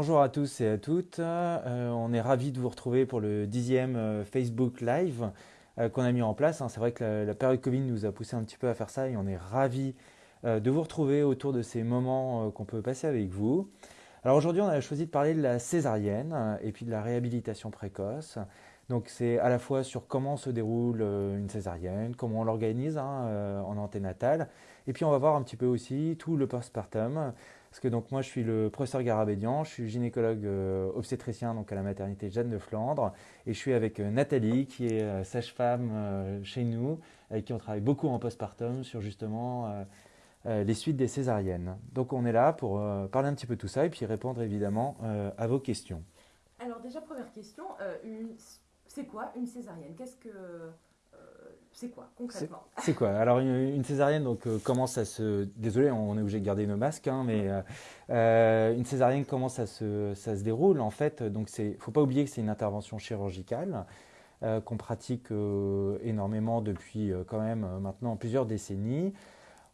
Bonjour à tous et à toutes. Euh, on est ravis de vous retrouver pour le dixième euh, Facebook Live euh, qu'on a mis en place. Hein. C'est vrai que la, période Covid nous a poussé un petit peu à faire ça et on est ravis de vous retrouver autour de ces moments qu'on peut passer avec vous. Alors aujourd'hui, on a choisi de parler de la césarienne et puis de la réhabilitation précoce. Donc c'est à la fois sur comment se déroule une césarienne, comment on l'organise hein, en anténatale, et puis on va voir un petit peu aussi tout le postpartum, parce que donc moi je suis le professeur Garabédian, je suis gynécologue euh, obstétricien donc à la maternité Jeanne de Flandre et je suis avec euh, Nathalie qui est euh, sage-femme chez nous, avec qui on travaille beaucoup en postpartum sur justement les suites des césariennes. Donc on est là pour parler un petit peu de tout ça et puis répondre évidemment à vos questions. Alors déjà première question, c'est quoi une césarienne? Qu'est-ce que c'est quoi concrètement? C'est quoi? Alors une, césarienne, donc euh, commence à se. Désolé, on est obligé de garder nos masques, hein, mais euh, euh, une césarienne comment ça se, ça se déroule en fait. Donc c'est, faut pas oublier que c'est une intervention chirurgicale qu'on pratique énormément depuis quand même maintenant plusieurs décennies.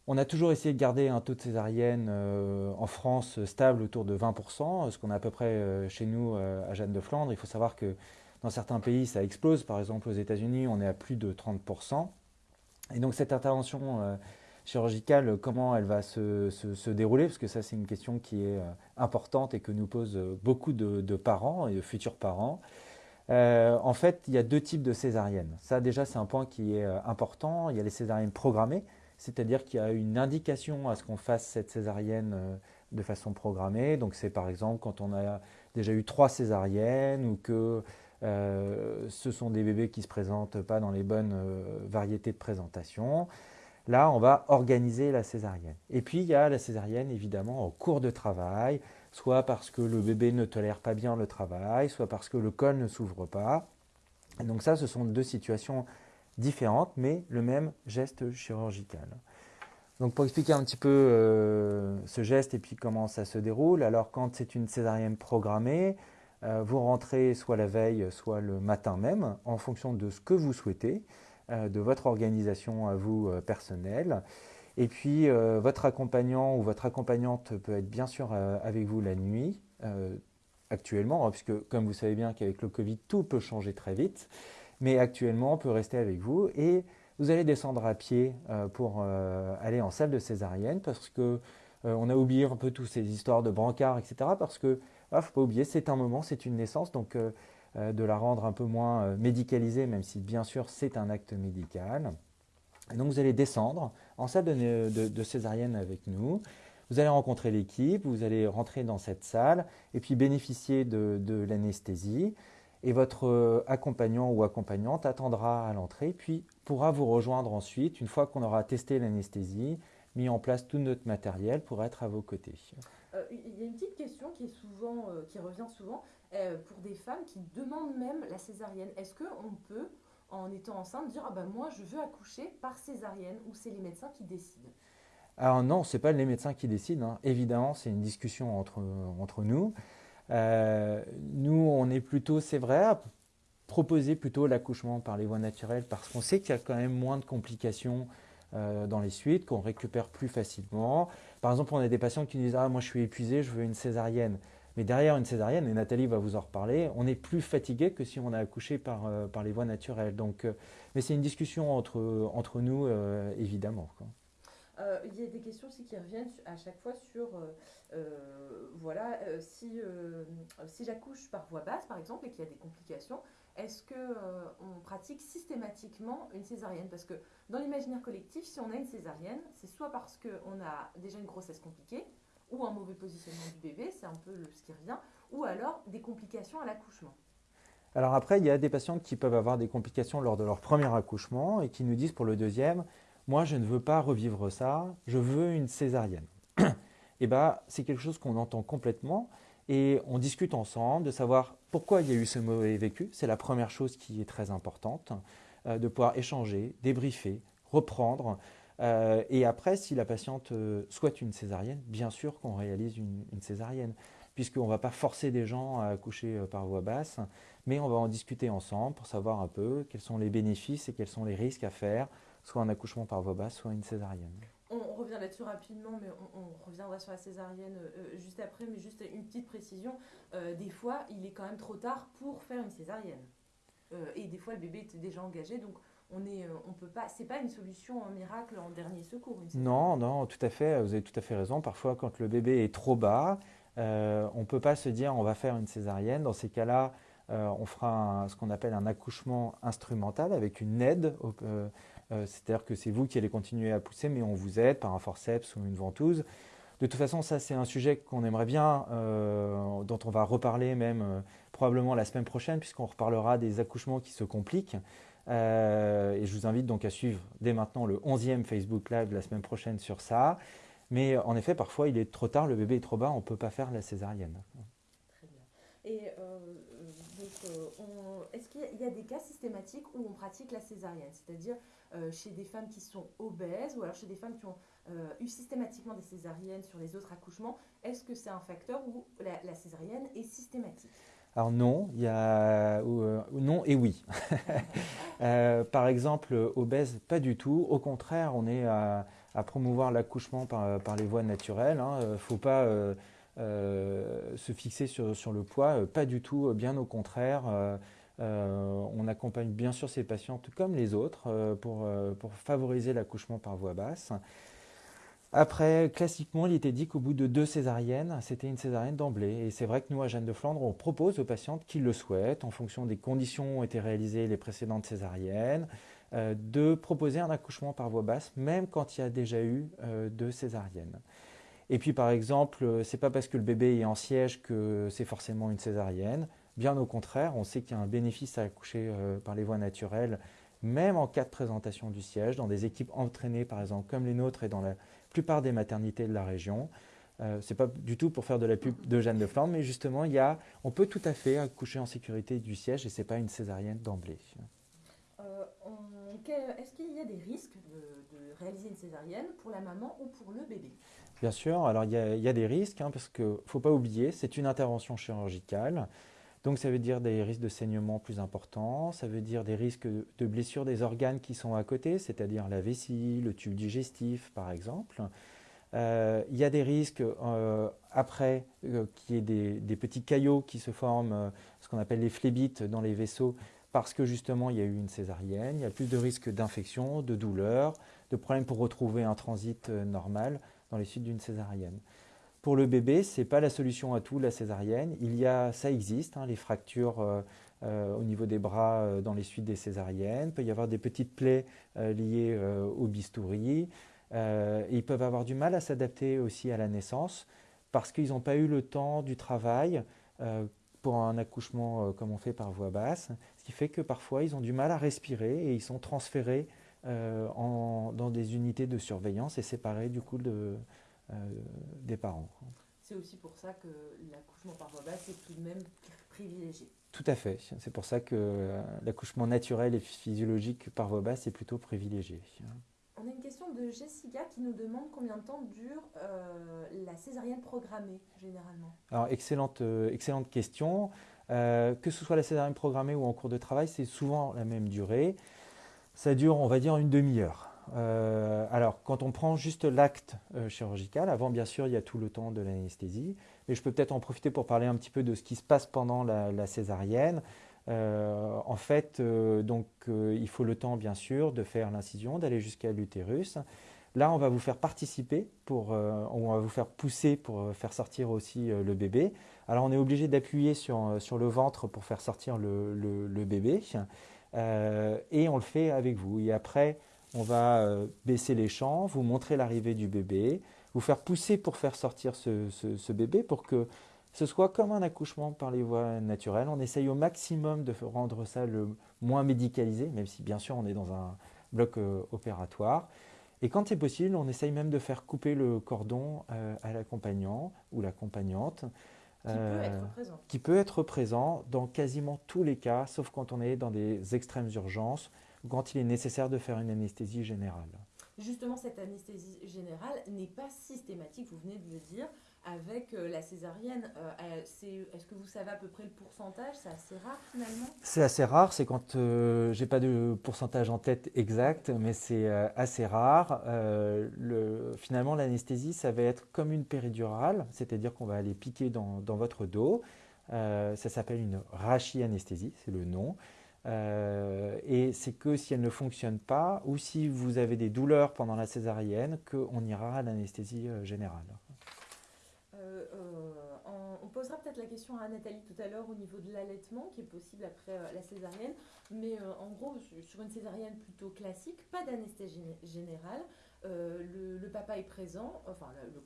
On a toujours essayé de garder un taux de césarienne en France stable autour de 20%, ce qu'on a à peu près chez nous à Jeanne de Flandre. Il faut savoir que dans certains pays, ça explose. Par exemple, aux États-Unis, on est à plus de 30%. Et donc, cette intervention euh, chirurgicale, comment elle va se, dérouler? Parce que ça, c'est une question qui est euh, importante et que nous posent beaucoup de, parents et de futurs parents. Euh, en fait, il y a deux types de césariennes. Ça, déjà, c'est un point qui est important. Il y a les césariennes programmées, c'est-à-dire qu'il y a une indication à ce qu'on fasse cette césarienne de façon programmée. Donc, c'est par exemple quand on a déjà eu trois césariennes ou que euh, ce sont des bébés qui ne se présentent pas dans les bonnes euh, variétés de présentation. Là, on va organiser la césarienne. Et puis, il y a la césarienne, évidemment, en cours de travail, soit parce que le bébé ne tolère pas bien le travail, soit parce que le col ne s'ouvre pas. donc ça, ce sont deux situations différentes, mais le même geste chirurgical. Donc pour expliquer un petit peu euh, ce geste et puis comment ça se déroule, alors quand c'est une césarienne programmée, vous rentrez soit la veille, soit le matin même, en fonction de ce que vous souhaitez, euh, de votre organisation à vous euh, personnelle. Et puis, votre accompagnant ou votre accompagnante peut être bien sûr avec vous la nuit, actuellement, hein, puisque comme vous savez bien qu'avec le Covid, tout peut changer très vite. Mais actuellement, on peut rester avec vous et vous allez descendre à pied pour aller en salle de césarienne parce que on a oublié un peu toutes ces histoires de brancard, etc. Parce que il ah, ne faut pas oublier, c'est un moment, c'est une naissance, donc euh, euh, de la rendre un peu moins euh, médicalisée, même si bien sûr c'est un acte médical. Et donc vous allez descendre en salle de, césarienne avec nous. Vous allez rencontrer l'équipe, vous allez rentrer dans cette salle et puis bénéficier de, l'anesthésie. Et votre accompagnant ou accompagnante attendra à l'entrée, puis pourra vous rejoindre ensuite, une fois qu'on aura testé l'anesthésie, mis en place tout notre matériel pour être à vos côtés. Euh, il y a une petite question qui, est souvent, euh, qui revient souvent euh, pour des femmes qui demandent même la césarienne. Est-ce qu'on peut, en étant enceinte, dire ah ben moi je veux accoucher par césarienne ou c'est les médecins qui décident? Alors non, ce n'est pas les médecins qui décident. Hein. Évidemment, c'est une discussion entre, entre nous. nous, on est plutôt, c'est vrai, à proposer plutôt l'accouchement par les voies naturelles parce qu'on sait qu'il y a quand même moins de complications euh, dans les suites, qu'on récupère plus facilement. Par exemple, on a des patients qui disent Ah, moi je suis épuisé, je veux une césarienne. Mais derrière une césarienne, et Nathalie va vous en reparler, on est plus fatigué que si on a accouché par, euh, par les voies naturelles. Donc, euh, mais c'est une discussion entre, entre nous, évidemment. il y a des questions aussi qui reviennent à chaque fois sur, voilà, si, si j'accouche par voie basse, par exemple, et qu'il y a des complications, est-ce qu'on euh, pratique systématiquement une césarienne? Parce que dans l'imaginaire collectif, si on a une césarienne, c'est soit parce qu'on a déjà une grossesse compliquée, ou un mauvais positionnement du bébé, c'est un peu ce qui revient, ou alors des complications à l'accouchement. Alors après, il y a des patients qui peuvent avoir des complications lors de leur premier accouchement et qui nous disent pour le deuxième, moi je ne veux pas revivre ça, je veux une césarienne. et eh bien, c'est quelque chose qu'on entend complètement et on discute ensemble de savoir pourquoi il y a eu ce mauvais vécu. C'est la première chose qui est très importante, euh, de pouvoir échanger, débriefer, reprendre. Euh, et après, si la patiente euh, souhaite une césarienne, bien sûr qu'on réalise une, césarienne, puisqu'on ne va pas forcer des gens à accoucher par voie basse, mais on va en discuter ensemble pour savoir un peu quels sont les bénéfices et quels sont les risques à faire, soit un accouchement par voie basse, soit une césarienne on revient là-dessus rapidement, mais on, reviendra sur la césarienne juste après. Mais juste une petite précision, des fois, il est quand même trop tard pour faire une césarienne. et des fois, le bébé était déjà engagé, donc on est, on peut pas, c'est pas une solution en miracle en dernier secours. non, non, tout à fait. Vous avez tout à fait raison. Parfois, quand le bébé est trop bas, on peut pas se dire on va faire une césarienne. Dans ces cas-là, euh, on fera ce qu'on appelle un accouchement instrumental avec une aide. Euh, euh, c'est-à-dire que c'est vous qui allez continuer à pousser, mais on vous aide par un forceps ou une ventouse. De toute façon, ça c'est un sujet qu'on aimerait bien, dont on va reparler même probablement la semaine prochaine, puisqu'on reparlera des accouchements qui se compliquent. et je vous invite donc à suivre dès maintenant le 11e Facebook Live la semaine prochaine sur ça. Mais en effet, parfois il est trop tard, le bébé est trop bas, on ne peut pas faire la césarienne. Très bien. Et euh, est-ce qu'il y, a des cas systématiques où on pratique la césarienne C'est-à-dire euh, chez des femmes qui sont obèses ou alors chez des femmes qui ont euh, eu systématiquement des césariennes sur les autres accouchements. Est-ce que c'est un facteur où la, césarienne est systématique? Alors non, il y a non et oui. par exemple, obèse, pas du tout. Au contraire, on est à, promouvoir l'accouchement par, les voies naturelles. Il hein. ne faut pas euh, se fixer sur, le poids, euh, pas du tout, bien au contraire. Euh, on accompagne bien sûr ces patientes comme les autres pour, pour, favoriser l'accouchement par voie basse. Après, classiquement, il était dit qu'au bout de deux césariennes, c'était une césarienne d'emblée. Et c'est vrai que nous, à Jeanne de Flandre, on propose aux patientes qui le souhaitent, en fonction des conditions où ont été réalisées les précédentes césariennes, de proposer un accouchement par voie basse, même quand il y a déjà eu deux césariennes. Et puis par exemple, euh, c'est pas parce que le bébé est en siège que c'est forcément une césarienne. Bien au contraire, on sait qu'il y a un bénéfice à accoucher euh, par les voies naturelles, même en cas de présentation du siège, dans des équipes entraînées par exemple comme les nôtres et dans la plupart des maternités de la région. Euh, ce n'est pas du tout pour faire de la pub de Jeanne de Flandre, mais justement, il y a, on peut tout à fait accoucher en sécurité du siège et ce n'est pas une césarienne d'emblée. Est-ce qu'il y a des risques de réaliser une césarienne pour la maman ou pour le bébé? Bien sûr, alors il y a, des risques, hein, parce qu'il ne faut pas oublier, c'est une intervention chirurgicale. Donc ça veut dire des risques de saignement plus importants, ça veut dire des risques de blessures des organes qui sont à côté, c'est-à-dire la vessie, le tube digestif par exemple. Euh, il y a des risques euh, après euh, qu'il y ait des, petits caillots qui se forment, ce qu'on appelle les phlébites dans les vaisseaux, parce que justement il y a eu une césarienne. Il y a plus de risques d'infection, de douleur, de problèmes pour retrouver un transit normal dans les suites d'une césarienne. Pour le bébé, ce n'est pas la solution à tout, la césarienne. Il y a, ça existe, hein, les fractures euh, euh, au niveau des bras euh, dans les suites des césariennes. Il peut y avoir des petites plaies liées au bistouri. ils peuvent avoir du mal à s'adapter aussi à la naissance parce qu'ils n'ont pas eu le temps du travail pour un accouchement comme on fait par voie basse, ce qui fait que parfois ils ont du mal à respirer et ils sont transférés euh, dans des unités de surveillance et séparés du coup de, euh, des parents. C'est aussi pour ça que l'accouchement par voie basse est tout de même privilégié. Tout à fait. C'est pour ça que euh, l'accouchement naturel et physiologique par voie basse est plutôt privilégié. On a une question de Jessica qui nous demande combien de temps dure la césarienne programmée généralement. Alors excellente, excellente question. que ce soit la césarienne programmée ou en cours de travail, c'est souvent la même durée. Ça dure, on va dire, une demi-heure. Euh, alors, quand on prend juste l'acte euh, chirurgical, avant, bien sûr, il y a tout le temps de l'anesthésie, mais je peux peut-être en profiter pour parler un petit peu de ce qui se passe pendant la, césarienne. Euh, en fait, donc, il faut le temps, bien sûr, de faire l'incision, d'aller jusqu'à l'utérus. Là, on va vous faire participer, pour, on va vous faire pousser pour faire sortir aussi le bébé. Alors, on est obligé d'appuyer sur, sur, le ventre pour faire sortir le, le bébé. Euh, et on le fait avec vous. Et après, on va euh, baisser les champs, vous montrer l'arrivée du bébé, vous faire pousser pour faire sortir ce, bébé pour que ce soit comme un accouchement par les voies naturelles. On essaye au maximum de rendre ça le moins médicalisé, même si bien sûr on est dans un bloc euh, opératoire. Et quand c'est possible, on essaye même de faire couper le cordon à l'accompagnant ou l'accompagnante euh, qui peut être présent dans quasiment tous les cas, sauf quand on est dans des extrêmes urgences ou quand il est nécessaire de faire une anesthésie générale. Justement, cette anesthésie générale n'est pas systématique, vous venez de le dire. Avec euh, la césarienne. Euh, est-ce que vous savez à peu près le pourcentage? C'est assez rare finalement? C'est assez rare, c'est quand euh, j'ai pas de pourcentage en tête exact, mais c'est assez rare. Le, finalement, l'anesthésie, ça va être comme une péridurale, c'est-à-dire qu'on va aller piquer dans, dans votre dos. ça s'appelle une rachianesthésie, c'est le nom. et c'est que si elle ne fonctionne pas ou si vous avez des douleurs pendant la césarienne qu'on ira à l'anesthésie générale. Euh, euh, on, posera peut-être la question à Nathalie tout à l'heure au niveau de l'allaitement qui est possible après euh, la césarienne. Mais en gros, sur une césarienne plutôt classique, pas d'anesthésie générale. Le, papa est présent, enfin le,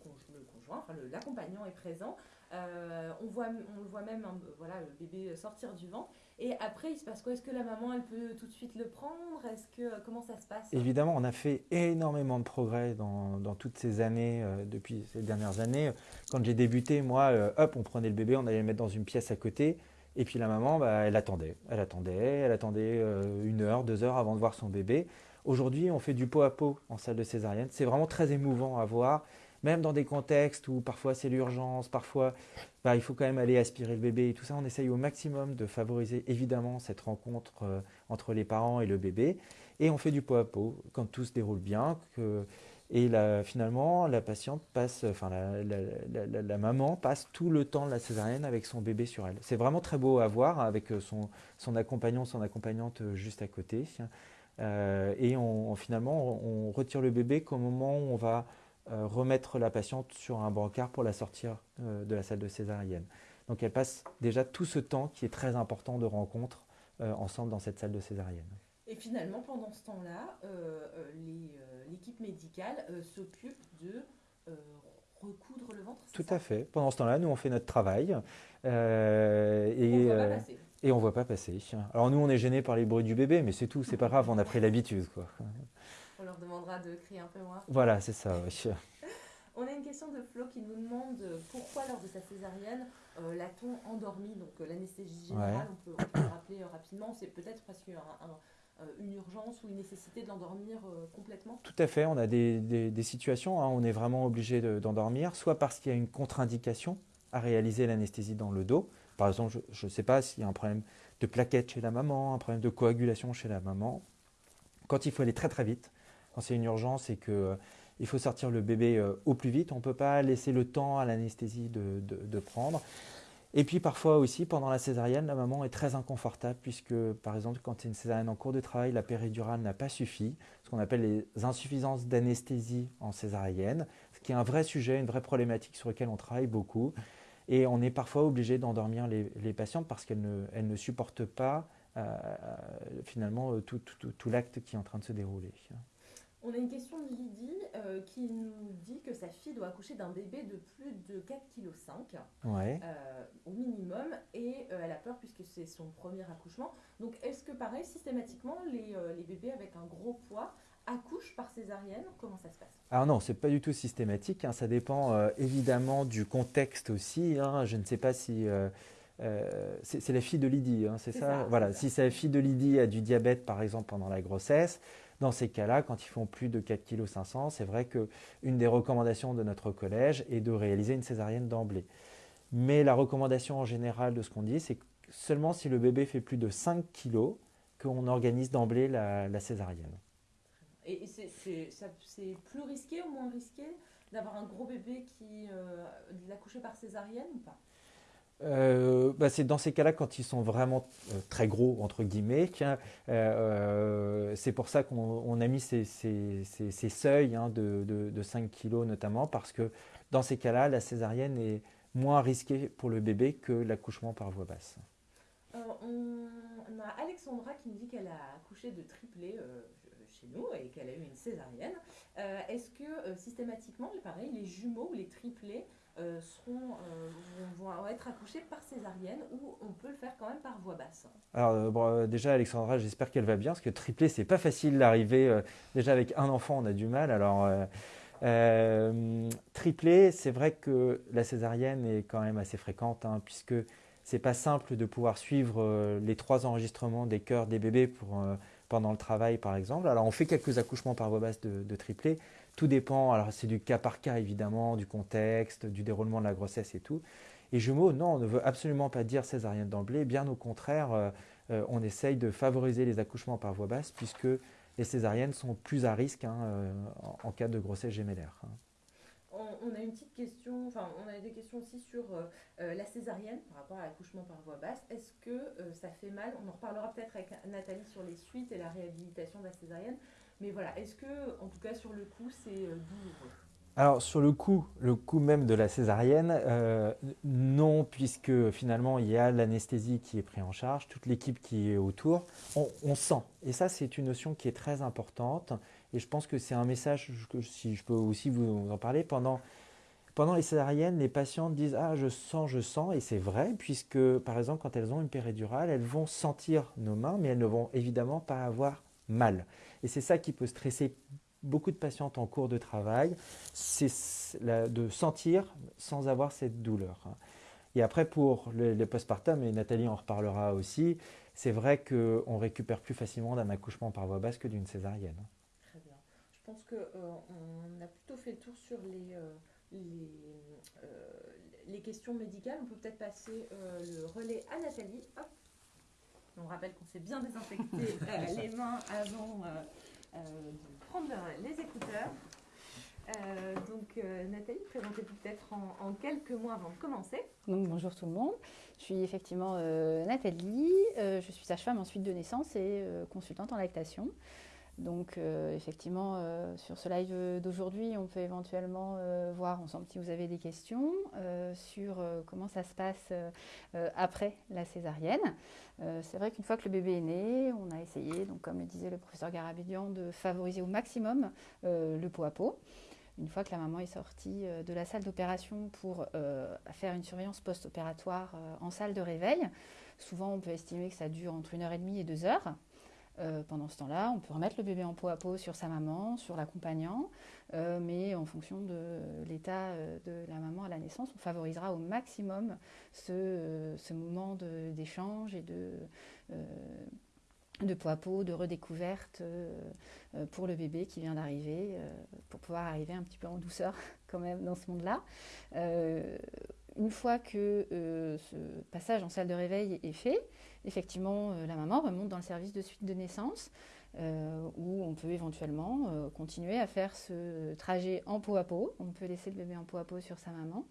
conjoint, enfin l'accompagnant est présent. On, voit, on le voit même, voilà, le bébé sortir du ventre. Et après, il se passe quoi? Est-ce que la maman, elle peut tout de suite le prendre? Est-ce que comment ça se passe? Évidemment, on a fait énormément de progrès dans, toutes ces années, euh, depuis ces dernières années. Quand j'ai débuté, moi, euh, hop, on prenait le bébé, on allait le mettre dans une pièce à côté, et puis la maman, bah, elle attendait, elle attendait, elle attendait euh, une heure, deux heures avant de voir son bébé. Aujourd'hui, on fait du pot à pot en salle de césarienne. C'est vraiment très émouvant à voir même dans des contextes où parfois c'est l'urgence, parfois bah, il faut quand même aller aspirer le bébé et tout ça, on essaye au maximum de favoriser évidemment cette rencontre euh, entre les parents et le bébé. Et on fait du pot à pot quand tout se déroule bien. et finalement, la patiente passe, enfin la, maman passe tout le temps de la césarienne avec son bébé sur elle. C'est vraiment très beau à voir avec euh, son, accompagnant, son accompagnante euh, juste à côté. et on, finalement, on retire le bébé qu'au moment où on va remettre la patiente sur un brancard pour la sortir euh, de la salle de césarienne. Donc elle passe déjà tout ce temps qui est très important de rencontre euh, ensemble dans cette salle de césarienne. Et finalement, pendant ce temps-là, l'équipe médicale s'occupe de recoudre le ventre Tout à fait. Pendant ce temps-là, nous, on fait notre travail. et, et on ne voit pas passer. Alors nous, on est gênés par les bruits du bébé, mais c'est tout, c'est pas grave, on a pris l'habitude. quoi. On leur demandera de crier un peu moins. Voilà, c'est ça. Oui. On a une question de Flo qui nous demande pourquoi lors de sa césarienne euh, l'a-t-on endormi Donc euh, l'anesthésie générale, on, peut, le rappeler euh, rapidement, c'est peut-être parce qu'il une urgence ou une nécessité de l'endormir complètement Tout à fait, on a des, situations, où on est vraiment obligé d'endormir, soit parce qu'il y a une contre-indication à réaliser l'anesthésie dans le dos. Par exemple, je ne sais pas s'il y a un problème de plaquette chez la maman, un problème de coagulation chez la maman. Quand il faut aller très très vite, quand c'est une urgence et qu'il euh, faut sortir le bébé euh, au plus vite, on ne peut pas laisser le temps à l'anesthésie de, prendre. Et puis parfois aussi, pendant la césarienne, la maman est très inconfortable puisque, par exemple, quand c'est une césarienne en cours de travail, la péridurale n'a pas suffi, ce qu'on appelle les insuffisances d'anesthésie en césarienne, ce qui est un vrai sujet, une vraie problématique sur laquelle on travaille beaucoup. Et on est parfois obligé d'endormir les, patientes parce qu'elles ne, supportent pas euh, finalement tout l'acte qui est en train de se dérouler. On a une question de Lydie euh, qui nous dit que sa fille doit accoucher d'un bébé de plus de 4,5 kg ouais. Euh, au minimum et euh, elle a peur puisque c'est son premier accouchement. Donc est-ce que pareil, systématiquement, les, bébés avec un gros poids accouchent par césarienne? Comment ça se passe? Alors non, c'est pas du tout systématique. Hein. Ça dépend évidemment du contexte aussi. Hein. Je ne sais pas si... c'est la fille de Lydie, hein, c'est ça, Voilà, si sa fille de Lydie a du diabète par exemple pendant la grossesse, dans ces cas-là, quand ils font plus de 4,5 kg, c'est vrai qu'une des recommandations de notre collège est de réaliser une césarienne d'emblée. Mais la recommandation en général de ce qu'on dit, c'est seulement si le bébé fait plus de 5 kg qu'on organise d'emblée la, césarienne. Et c'est plus risqué ou moins risqué d'avoir un gros bébé qui euh, l'accoucher par césarienne ou pas? Euh, bah, c'est dans ces cas-là quand ils sont vraiment euh, très gros entre guillemets. Euh, c'est pour ça qu'on a mis ces, seuils hein, de, 5 kg notamment parce que dans ces cas-là, la césarienne est moins risquée pour le bébé que l'accouchement par voie basse. on, a Alexandra qui nous dit qu'elle a accouché de triplé chez nous et qu'elle a eu une césarienne. Est-ce que systématiquement, pareil, les jumeaux ou les triplés euh, seront, euh, vont, être accouchés par césarienne ou on peut le faire quand même par voie basse Alors euh, déjà Alexandra, j'espère qu'elle va bien parce que triplé c'est pas facile d'arriver. déjà avec un enfant on a du mal. Alors triplé, c'est vrai que la césarienne est quand même assez fréquente hein, puisque c'est pas simple de pouvoir suivre les trois enregistrements des cœurs des bébés pour, pendant le travail par exemple. Alors on fait quelques accouchements par voie basse de, de triplé tout dépend. Alors, c'est du cas par cas, évidemment, du contexte, du déroulement de la grossesse et tout. Et jumeaux, non, on ne veut absolument pas dire césarienne d'emblée. Bien au contraire, euh, euh, on essaye de favoriser les accouchements par voie basse puisque les césariennes sont plus à risque hein, euh, en, cas de grossesse gémellaire. Hein. On, a une petite question, enfin, on a des questions aussi sur la césarienne par rapport à l'accouchement par voie basse. Est-ce que ça fait mal? On en reparlera peut-être avec Nathalie sur les suites et la réhabilitation de la césarienne. Mais voilà, est-ce que, en tout cas sur le coup, c'est douloureux? Alors sur le coup, le coup même de la césarienne, euh, non, puisque finalement il y a l'anesthésie qui est prise en charge, toute l'équipe qui est autour, on, sent. Et ça c'est une notion qui est très importante. Et je pense que c'est un message, que, si je peux aussi vous en parler, pendant, pendant les césariennes, les patientes disent Ah je sens, je sens, et c'est vrai, puisque par exemple quand elles ont une péridurale, elles vont sentir nos mains, mais elles ne vont évidemment pas avoir mal. Et c'est ça qui peut stresser beaucoup de patientes en cours de travail, c'est de sentir sans avoir cette douleur. Hein. Et après, pour les, postpartum, et Nathalie en reparlera aussi, c'est vrai qu'on récupère plus facilement d'un accouchement par voie basse que d'une césarienne. Pense qu'on euh, a plutôt fait le tour sur les, euh, euh, les, questions médicales. On peut peut-être passer le relais à Nathalie. On rappelle qu'on s'est bien désinfecté les mains avant de prendre les écouteurs. Euh, donc euh, Nathalie, présentez-vous peut-être en, quelques mots avant de commencer. Donc bonjour tout le monde, je suis effectivement euh, Nathalie, je suis sage-femme en suite de naissance et consultante en lactation. Donc effectivement, sur ce live d'aujourd'hui, on peut éventuellement voir ensemble si vous avez des questions sur comment ça se passe après la césarienne. c'est vrai qu'une fois que le bébé est né, on a essayé, donc comme le disait le professeur Garabédian, de favoriser au maximum le pot à pot une fois que la maman est sortie de la salle d'opération pour faire une surveillance post-opératoire en salle de réveil. Souvent, on peut estimer que ça dure entre une heure et demie et deux heures. Euh, pendant ce temps-là, on peut remettre le bébé en peau à peau sur sa maman, sur l'accompagnant, euh, mais en fonction de l'état euh, de la maman à la naissance, on favorisera au maximum ce, moment d'échange et de, de peau à peau, de redécouverte pour le bébé qui vient d'arriver, pour pouvoir arriver un petit peu en douceur quand même dans ce monde-là. Une fois que ce passage en salle de réveil est fait, effectivement, euh, la maman remonte dans le service de suite de naissance, euh, où on peut éventuellement euh, continuer à faire ce trajet en peau à peau. On peut laisser le bébé en peau à peau sur sa maman.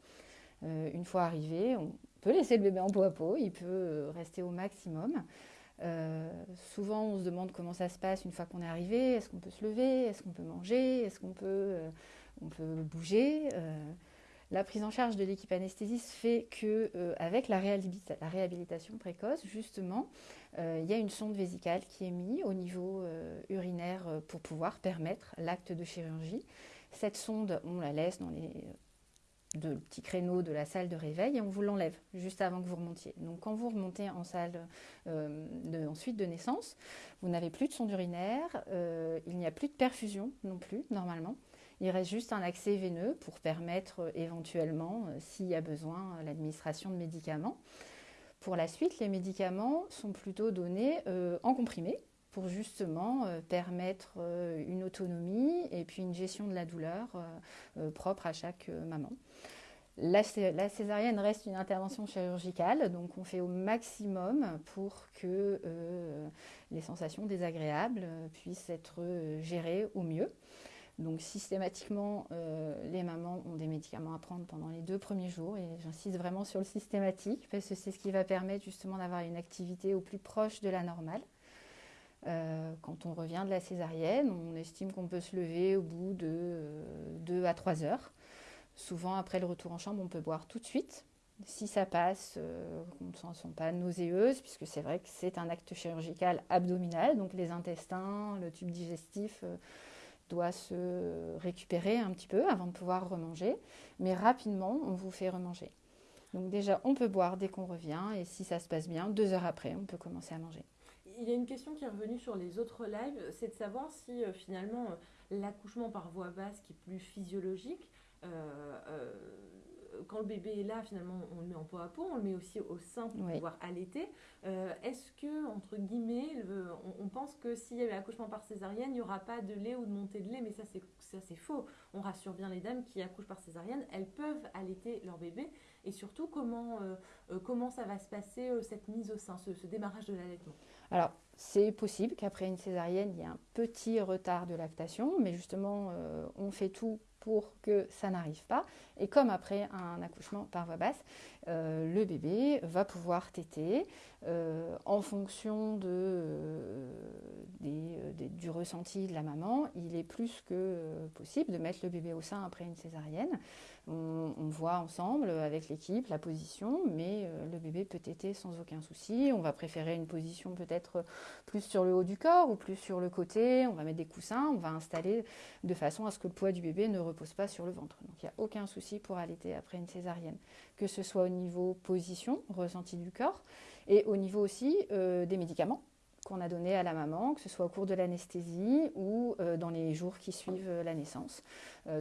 une fois arrivé, on peut laisser le bébé en peau à peau, il peut rester au maximum. souvent, on se demande comment ça se passe une fois qu'on est arrivé. Est-ce qu'on peut se lever? Est-ce qu'on peut manger? Est-ce qu'on peut, bouger? La prise en charge de l'équipe anesthésiste fait que, euh, avec la, réhabilitation précoce, justement, euh, il y a une sonde vésicale qui est mise au niveau euh, urinaire pour pouvoir permettre l'acte de chirurgie. Cette sonde, on la laisse dans les deux petits créneaux de la salle de réveil et on vous l'enlève juste avant que vous remontiez. Donc quand vous remontez en salle de, en suite de naissance, vous n'avez plus de sonde urinaire, il n'y a plus de perfusion non plus normalement. Il reste juste un accès veineux pour permettre euh, éventuellement, euh, s'il y a besoin, euh, l'administration de médicaments. Pour la suite, les médicaments sont plutôt donnés en comprimé pour justement permettre une autonomie et puis une gestion de la douleur propre à chaque maman. La, césarienne reste une intervention chirurgicale, donc on fait au maximum pour que les sensations désagréables puissent être gérées au mieux. Donc systématiquement, euh, les mamans ont des médicaments à prendre pendant les deux premiers jours et j'insiste vraiment sur le systématique parce que c'est ce qui va permettre justement d'avoir une activité au plus proche de la normale. Euh, quand on revient de la césarienne, on estime qu'on peut se lever au bout de 2 euh, à 3 heures. Souvent, après le retour en chambre, on peut boire tout de suite. Si ça passe, on ne se sent pas nauséeuse, puisque c'est vrai que c'est un acte chirurgical abdominal, donc les intestins, le tube digestif doit se récupérer un petit peu avant de pouvoir remanger, mais rapidement, on vous fait remanger. Donc déjà, on peut boire dès qu'on revient, et si ça se passe bien, deux heures après, on peut commencer à manger. Il y a une question qui est revenue sur les autres lives, c'est de savoir si euh, finalement euh, l'accouchement par voie basse, qui est plus physiologique, euh, quand le bébé est là, finalement, on le met en peau à peau, on le met aussi au sein pour pouvoir allaiter. Est-ce que, entre guillemets, on, pense que s'il y a accouchement par césarienne, il n'y aura pas de lait ou de montée de lait, mais ça c'est faux. On rassure bien les dames qui accouchent par césarienne, elles peuvent allaiter leur bébé. Et surtout, comment, comment ça va se passer, cette mise au sein, ce, ce démarrage de l'allaitement? Alors, c'est possible qu'après une césarienne, il y ait un petit retard de lactation, mais justement, on fait tout pour que ça n'arrive pas. Et comme après un accouchement par voie basse, euh, le bébé va pouvoir téter euh, en fonction de, euh, du ressenti de la maman. Il est plus que possible de mettre le bébé au sein après une césarienne. On, voit ensemble avec l'équipe la position, mais le bébé peut téter sans aucun souci. On va préférer une position peut-être plus sur le haut du corps ou plus sur le côté. On va mettre des coussins, on va installer de façon à ce que le poids du bébé ne repose pas sur le ventre. Donc il n'y a aucun souci pour allaiter après une césarienne, que ce soit au niveau position, ressenti du corps, et au niveau aussi euh, des médicaments qu'on a donnés à la maman, que ce soit au cours de l'anesthésie ou euh, dans les jours qui suivent euh, la naissance.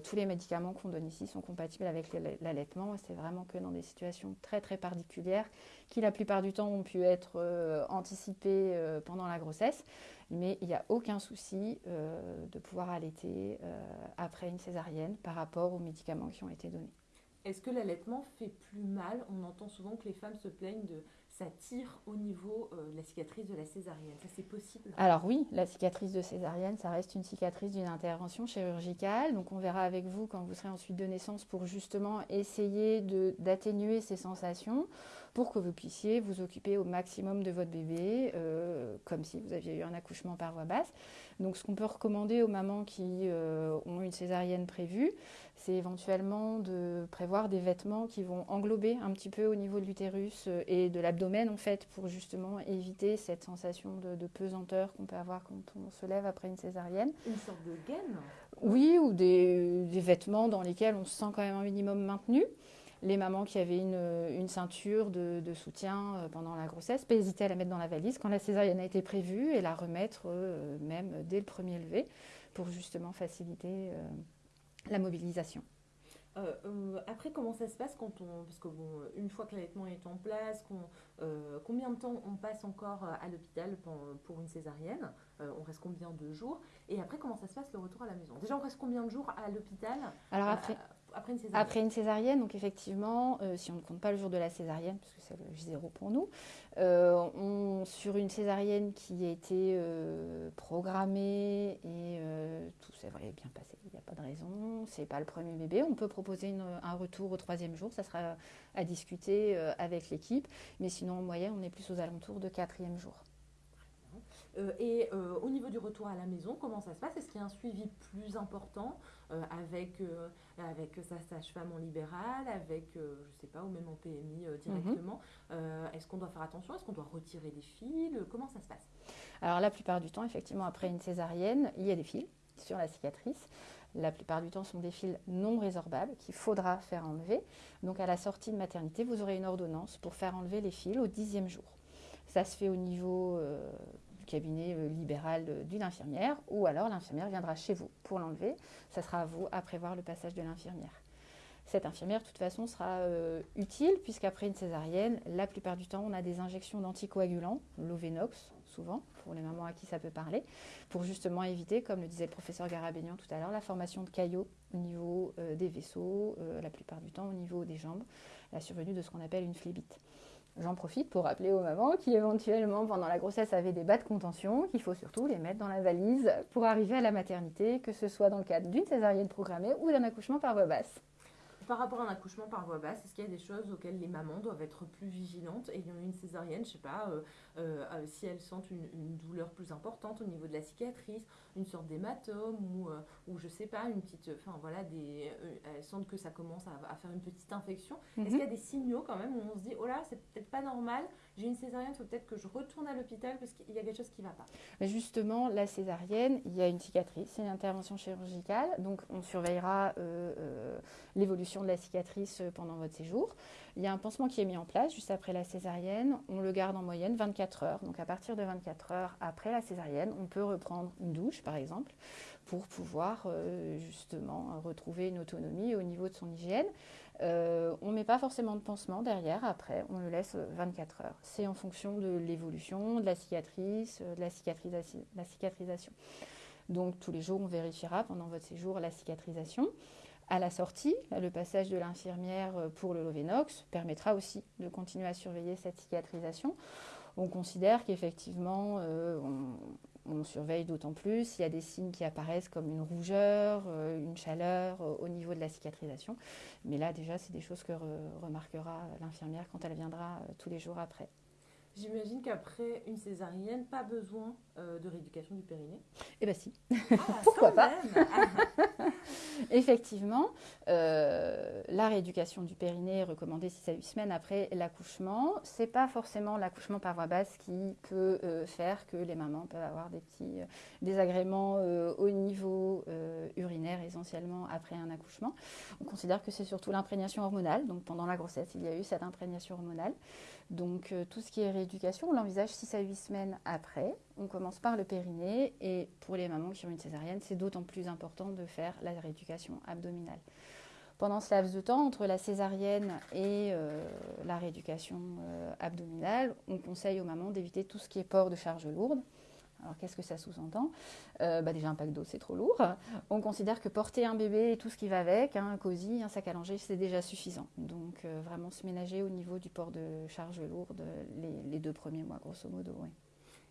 tous les médicaments qu'on donne ici sont compatibles avec l'allaitement c'est vraiment que dans des situations très très particulières qui la plupart du temps ont pu être anticipées pendant la grossesse, mais il n'y a aucun souci de pouvoir allaiter après une césarienne par rapport aux médicaments qui ont été donnés. Est-ce que l'allaitement fait plus mal? On entend souvent que les femmes se plaignent de ça tire au niveau euh, de la cicatrice de la césarienne. Ça, c'est possible? Alors oui, la cicatrice de césarienne, ça reste une cicatrice d'une intervention chirurgicale. Donc on verra avec vous quand vous serez en suite de naissance pour justement essayer d'atténuer ces sensations pour que vous puissiez vous occuper au maximum de votre bébé, euh, comme si vous aviez eu un accouchement par voie basse. Donc ce qu'on peut recommander aux mamans qui euh, ont une césarienne prévue, c'est éventuellement de prévoir des vêtements qui vont englober un petit peu au niveau de l'utérus euh, et de l'abdomen en fait pour justement éviter cette sensation de, pesanteur qu'on peut avoir quand on se lève après une césarienne. Une sorte de gaine Oui, ou des, vêtements dans lesquels on se sent quand même un minimum maintenu les mamans qui avaient une, ceinture de, soutien euh, pendant la grossesse, pas hésiter à la mettre dans la valise quand la césarienne a été prévue et la remettre euh, même dès le premier lever pour justement faciliter la mobilisation. Euh, euh, après, comment ça se passe quand on. Parce que, bon, une fois que l'allaitement est en place, euh, combien de temps on passe encore à l'hôpital pour, une césarienne On reste combien de jours Et après, comment ça se passe le retour à la maison? Déjà, on reste combien de jours à l'hôpital? Alors, après, après une césarienne. Après une césarienne, donc effectivement, euh, si on ne compte pas le jour de la césarienne, puisque c'est le J0 pour nous, euh, sur une césarienne qui a été euh, programmée et tout s'est bien passé, il n'y a pas de raison, c'est pas le premier bébé, on peut proposer un retour au troisième jour, ça sera à discuter avec l'équipe, mais sinon en moyenne, on est plus aux alentours de quatrième jour. Euh, et euh, au niveau du retour à la maison, comment ça se passe? Est-ce qu'il y a un suivi plus important euh, avec, avec sa sage-femme en libéral, avec, je ne sais pas, ou même en PMI directement? Mhm. Est-ce qu'on doit faire attention? Est-ce qu'on doit retirer des fils? Comment ça se passe? Alors la plupart du temps, effectivement, après une césarienne, il y a des fils sur la cicatrice. La plupart du temps, ce sont des fils non résorbables qu'il faudra faire enlever. Donc, à la sortie de maternité, vous aurez une ordonnance pour faire enlever les fils au dixième jour. Ça se fait au niveau cabinet euh, libéral d'une infirmière, ou alors l'infirmière viendra chez vous pour l'enlever. Ça sera à vous à prévoir le passage de l'infirmière. Cette infirmière, de toute façon, sera euh, utile puisqu'après une césarienne, la plupart du temps, on a des injections d'anticoagulants, l'Ovenox, souvent, pour les mamans à qui ça peut parler, pour justement éviter, comme le disait le professeur Garabénian tout à l'heure, la formation de caillots au niveau euh, des vaisseaux, la plupart du temps au niveau des jambes, la survenue de ce qu'on appelle une phlébite. J'en profite pour rappeler aux mamans qui éventuellement pendant la grossesse avaient des bas de contention qu'il faut surtout les mettre dans la valise pour arriver à la maternité, que ce soit dans le cadre d'une césarienne programmée ou d'un accouchement par voie basse. Par rapport à un accouchement par voie basse, est-ce qu'il y a des choses auxquelles les mamans doivent être plus vigilantes ayant une césarienne, je sais pas, euh, euh, euh, si elles sentent une, douleur plus importante au niveau de la cicatrice, une sorte d'hématome ou, ou je sais pas, une petite, enfin voilà, des, elles sentent que ça commence à, faire une petite infection. Est-ce mhm. qu'il y a des signaux quand même où on se dit, oh là, c'est peut-être pas normal, j'ai une césarienne, il faut peut-être que je retourne à l'hôpital parce qu'il y a quelque chose qui ne va pas. Justement, la césarienne, il y a une cicatrice, c'est une intervention chirurgicale, donc on surveillera l'évolution de la cicatrice euh, pendant votre séjour. Il y a un pansement qui est mis en place juste après la césarienne. On le garde en moyenne 24 heures. Donc à partir de 24 heures après la césarienne, on peut reprendre une douche par exemple pour pouvoir euh, justement retrouver une autonomie au niveau de son hygiène. On ne met pas forcément de pansement derrière, après, on le laisse 24 heures. C'est en fonction de l'évolution, de la cicatrice, de la, la cicatrisation. Donc tous les jours, on vérifiera pendant votre séjour la cicatrisation. À la sortie, le passage de l'infirmière pour le Lovenox permettra aussi de continuer à surveiller cette cicatrisation. On considère qu'effectivement, euh, on, surveille d'autant plus s'il y a des signes qui apparaissent comme une rougeur, euh, une chaleur euh, au niveau de la cicatrisation. Mais là, déjà, c'est des choses que remarquera l'infirmière quand elle viendra tous les jours après. J'imagine qu'après une césarienne, pas besoin euh, de rééducation du périnée. Eh bien si. Ah, Pourquoi pas Effectivement, euh, la rééducation du périnée est recommandée 6 à 8 semaines après l'accouchement. Ce n'est pas forcément l'accouchement par voie basse qui peut euh, faire que les mamans peuvent avoir des petits désagréments au niveau urinaire essentiellement après un accouchement. On considère que c'est surtout l'imprégnation hormonale. Donc pendant la grossesse, il y a eu cette imprégnation hormonale. Donc euh, tout ce qui est rééducation, on l'envisage 6 à 8 semaines après. On commence par le périnée et pour les mamans qui ont une césarienne, c'est d'autant plus important de faire la rééducation abdominale. Pendant ce laps de temps, entre la césarienne et euh, la rééducation euh, abdominale, on conseille aux mamans d'éviter tout ce qui est port de charge lourde. Alors qu'est-ce que ça sous-entend euh, bah, Déjà un pack d'eau c'est trop lourd. On considère que porter un bébé et tout ce qui va avec, hein, un cosy, un sac à langer, c'est déjà suffisant. Donc euh, vraiment se ménager au niveau du port de charge lourde les, deux premiers mois grosso modo.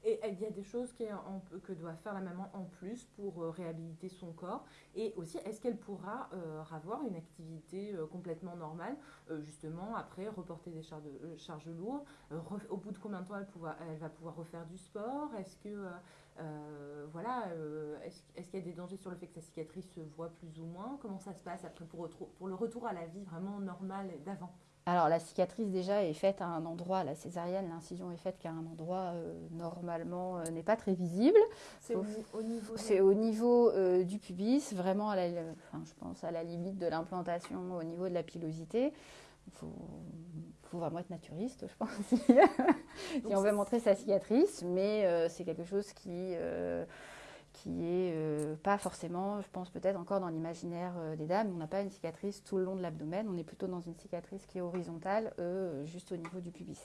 Et il y a des choses que doit faire la maman en plus pour euh, réhabiliter son corps. Et aussi, est-ce qu'elle pourra euh, avoir une activité euh, complètement normale, justement, après reporter des charges, lourdes Au bout de combien de temps elle, elle va pouvoir refaire du sport? Est-ce que voilà, est-ce qu'il y a des dangers sur le fait que sa cicatrice se voit plus ou moins? Comment ça se passe après pour, pour le retour à la vie vraiment normale d'avant? Alors la cicatrice déjà est faite à un endroit, la césarienne, l'incision est faite qu'à un endroit euh, normalement euh, n'est pas très visible. C'est au, niveau, c'est au niveau euh, du pubis, vraiment à la, je pense à la limite de l'implantation au niveau de la pilosité. Il faut, faut, vraiment être naturiste, je pense, si on veut montrer sa cicatrice, mais c'est quelque chose qui qui est euh, pas forcément, je pense peut-être encore dans l'imaginaire euh, des dames, on n'a pas une cicatrice tout le long de l'abdomen, on est plutôt dans une cicatrice qui est horizontale, euh, juste au niveau du pubis.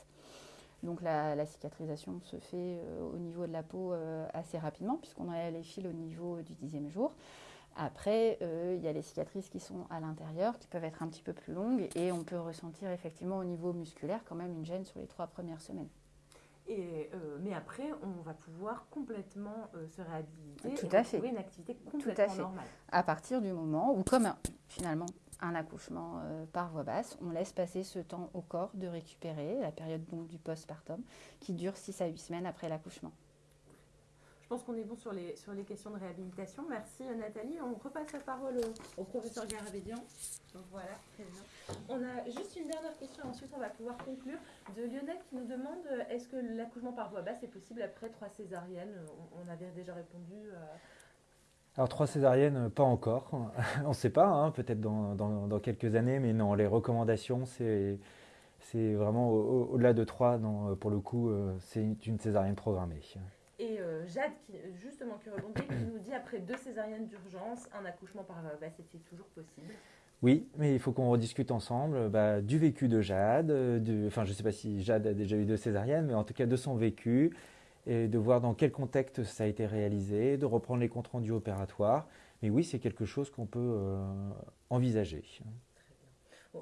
Donc la, cicatrisation se fait au niveau de la peau assez rapidement, puisqu'on a les fils au niveau du dixième jour. Après, il y a les cicatrices qui sont à l'intérieur, qui peuvent être un petit peu plus longues, et on peut ressentir effectivement au niveau musculaire quand même une gêne sur les trois premières semaines. Euh, mais après, on va pouvoir complètement euh, se réhabiliter Tout et à une activité complètement normale. À partir du moment où, comme finalement un accouchement euh, par voie basse, on laisse passer ce temps au corps de récupérer, la période du postpartum, qui dure 6 à 8 semaines après l'accouchement. Pense qu'on est bon sur les, sur les questions de réhabilitation. Merci Nathalie. On repasse la parole au, professeur Garabédian. voilà, très bien. On a juste une dernière question, ensuite on va pouvoir conclure. De Lionel qui nous demande euh, est-ce que l'accouchement par voie basse est possible après trois césariennes? On, avait déjà répondu. Euh, alors trois césariennes, pas encore. on ne sait pas, hein, peut-être dans, quelques années, mais non, les recommandations, c'est vraiment au-delà de trois. Pour le coup, euh, c'est une césarienne programmée. Et euh, Jade, qui, justement, qui rebondit, qui nous dit après deux césariennes d'urgence, un accouchement par bah, c'était toujours possible. Oui, mais il faut qu'on rediscute ensemble bah, du vécu de Jade, enfin je ne sais pas si Jade a déjà eu deux césariennes, mais en tout cas de son vécu, et de voir dans quel contexte ça a été réalisé, de reprendre les comptes rendus opératoires. Mais oui, c'est quelque chose qu'on peut euh, envisager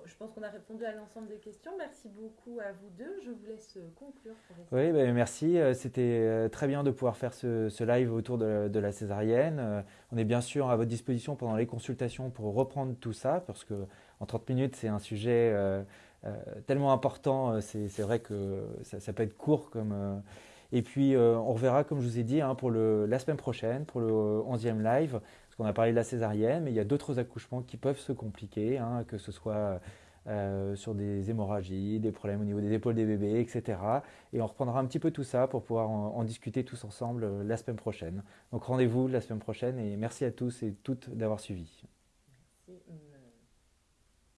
je pense qu'on a répondu à l'ensemble des questions. Merci beaucoup à vous deux. Je vous laisse euh, conclure. oui, ben, merci. Euh, c'était euh, très bien de pouvoir faire ce, live autour de, la césarienne. On est bien sûr à votre disposition pendant les consultations pour reprendre tout ça, parce que en 30 minutes, c'est un sujet tellement important. C'est vrai que ça, peut être court comme. Et puis, on reverra, comme je vous ai dit, hein, pour la semaine prochaine, pour le 11e live, on a parlé de la césarienne, mais il y a d'autres accouchements qui peuvent se compliquer, hein, que ce soit euh, sur des hémorragies, des problèmes au niveau des épaules des bébés, etc. Et on reprendra un petit peu tout ça pour pouvoir en, discuter tous ensemble euh, la semaine prochaine. Donc rendez-vous la semaine prochaine et merci à tous et toutes d'avoir suivi.